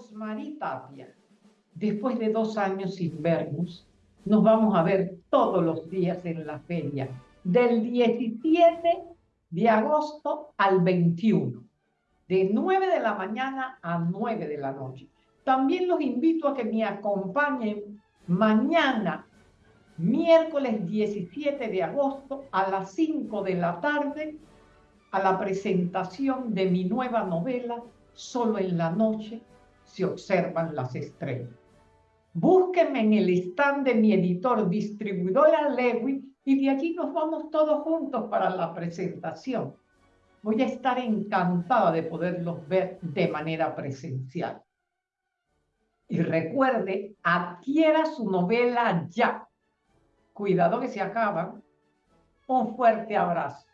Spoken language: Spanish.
Rosmarie Tapia. Después de dos años sin vernos, nos vamos a ver todos los días en la feria, del 17 de agosto al 21, de 9 de la mañana a 9 de la noche. También los invito a que me acompañen mañana, miércoles 17 de agosto, a las 5 de la tarde, a la presentación de mi nueva novela, Solo en la noche se observan las estrellas. Búsquenme en el stand de mi editor, distribuidora Lewy, y de allí nos vamos todos juntos para la presentación. Voy a estar encantada de poderlos ver de manera presencial. Y recuerde, adquiera su novela ya. Cuidado que se acaban. Un fuerte abrazo.